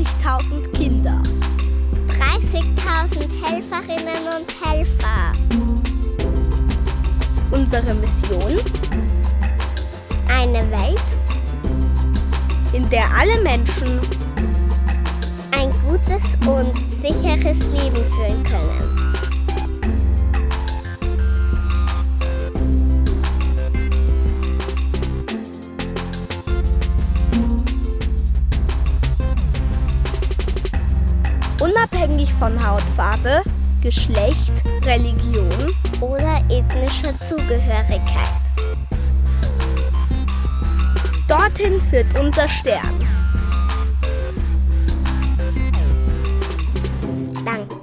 30.000 Kinder. 30.000 Helferinnen und Helfer. Unsere Mission? Eine Welt, in der alle Menschen ein gutes und sicheres Leben führen können. unabhängig von Hautfarbe, Geschlecht, Religion oder ethnischer Zugehörigkeit. Dorthin führt unser Stern. Danke.